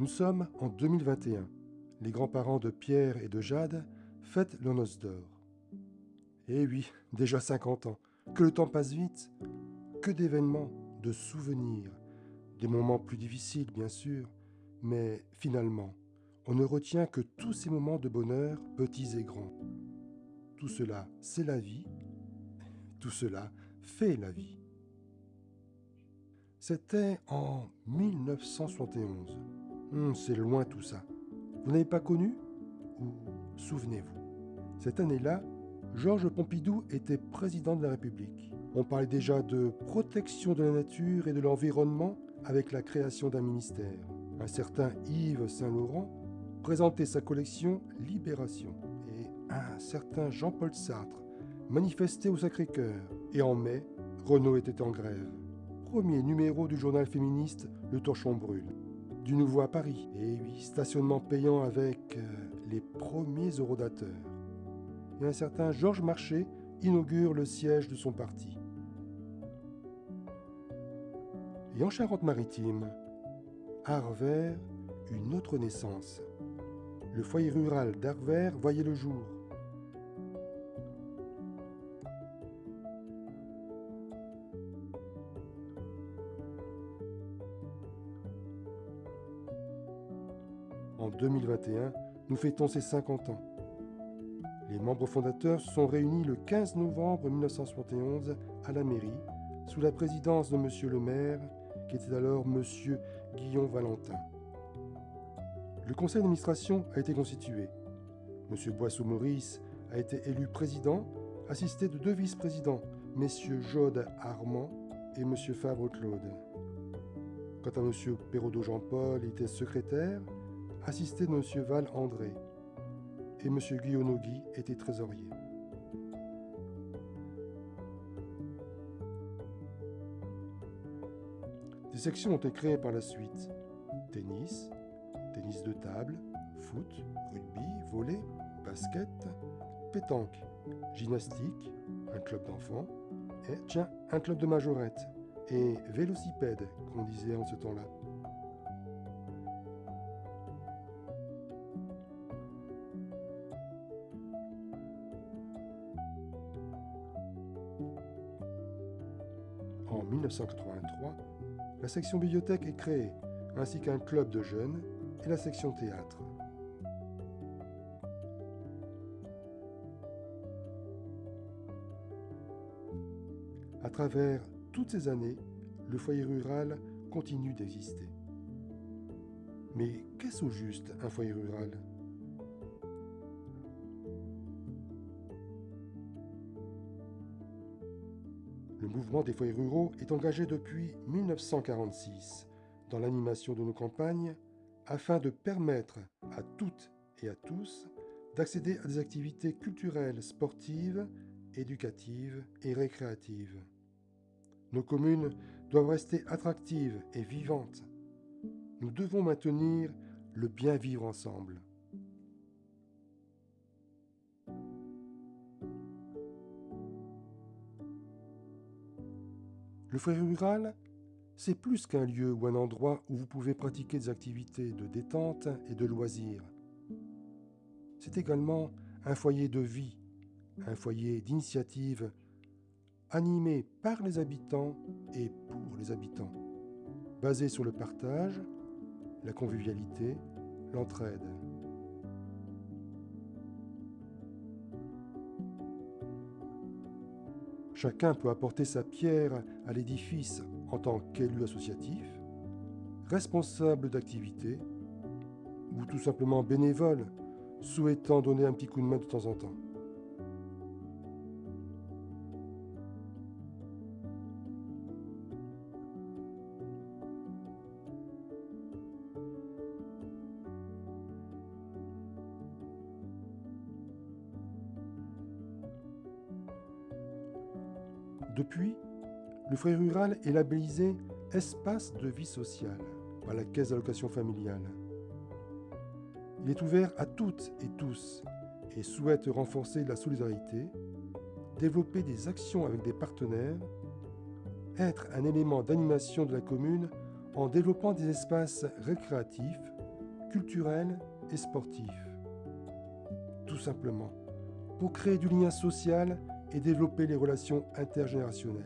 Nous sommes en 2021. Les grands-parents de Pierre et de Jade fêtent leur noce d'or. Eh oui, déjà 50 ans. Que le temps passe vite. Que d'événements, de souvenirs, des moments plus difficiles bien sûr, mais finalement, on ne retient que tous ces moments de bonheur, petits et grands. Tout cela, c'est la vie. Tout cela fait la vie. C'était en 1971. Hum, c'est loin tout ça. Vous n'avez pas connu? Ou souvenez-vous? Cette année-là, Georges Pompidou était président de la République. On parlait déjà de protection de la nature et de l'environnement avec la création d'un ministère. Un certain Yves Saint-Laurent présentait sa collection Libération et un certain Jean-Paul Sartre manifestait au Sacré-Cœur. Et en mai, Renault était en grève. Premier numéro du journal féministe Le Torchon brûle du nouveau à Paris. Et oui, stationnement payant avec euh, les premiers eurodateurs. Et un certain Georges Marchais inaugure le siège de son parti. Et en Charente-Maritime, Arvers, une autre naissance. Le foyer rural d'Arvers voyait le jour. En 2021, nous fêtons ses 50 ans. Les membres fondateurs sont réunis le 15 novembre 1971 à la mairie, sous la présidence de M. le maire, qui était alors M. Guillaume Valentin. Le conseil d'administration a été constitué. M. Boisseau-Maurice a été élu président, assisté de deux vice-présidents, M. Jode Armand et M. Fabre-Claude. Quant à M. Perraudot Jean-Paul, il était secrétaire, assisté de M. Val André, et M. Guy était trésorier. Des sections ont été créées par la suite. Tennis, tennis de table, foot, rugby, volley, basket, pétanque, gymnastique, un club d'enfants, et tiens, un club de majorette, et vélocipède, qu'on disait en ce temps-là. 1983, la section bibliothèque est créée, ainsi qu'un club de jeunes et la section théâtre. À travers toutes ces années, le foyer rural continue d'exister. Mais qu'est-ce au juste un foyer rural? Le mouvement des foyers ruraux est engagé depuis 1946 dans l'animation de nos campagnes afin de permettre à toutes et à tous d'accéder à des activités culturelles, sportives, éducatives et récréatives. Nos communes doivent rester attractives et vivantes. Nous devons maintenir le bien vivre ensemble. Le foyer rural, c'est plus qu'un lieu ou un endroit où vous pouvez pratiquer des activités de détente et de loisirs. C'est également un foyer de vie, un foyer d'initiative animé par les habitants et pour les habitants, basé sur le partage, la convivialité, l'entraide. Chacun peut apporter sa pierre à l'édifice en tant qu'élu associatif, responsable d'activité ou tout simplement bénévole, souhaitant donner un petit coup de main de temps en temps. Depuis, le foyer rural est labellisé Espace de vie sociale par la Caisse d'allocation familiale. Il est ouvert à toutes et tous et souhaite renforcer la solidarité, développer des actions avec des partenaires, être un élément d'animation de la commune en développant des espaces récréatifs, culturel et sportif. Tout simplement, pour créer du lien social et développer les relations intergénérationnelles.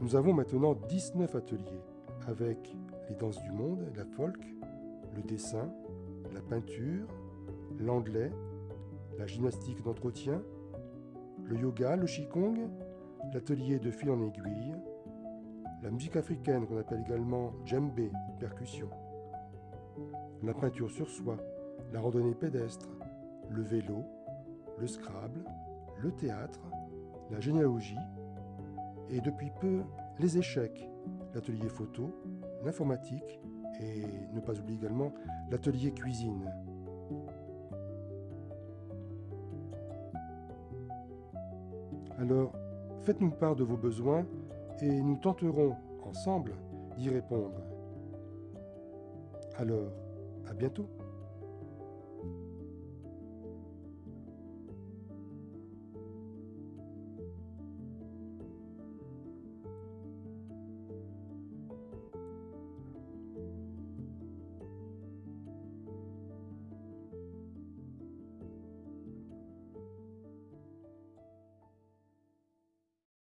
Nous avons maintenant 19 ateliers avec les danses du monde, la folk, le dessin, la peinture, l'anglais, la gymnastique d'entretien, le yoga, le qigong, l'atelier de fil en aiguille, la musique africaine qu'on appelle également djembé, percussion, la peinture sur soie, la randonnée pédestre, le vélo, le scrabble, le théâtre, la généalogie, et depuis peu les échecs, l'atelier photo, l'informatique et ne pas oublier également l'atelier cuisine. Alors, faites-nous part de vos besoins et nous tenterons ensemble d'y répondre. Alors, à bientôt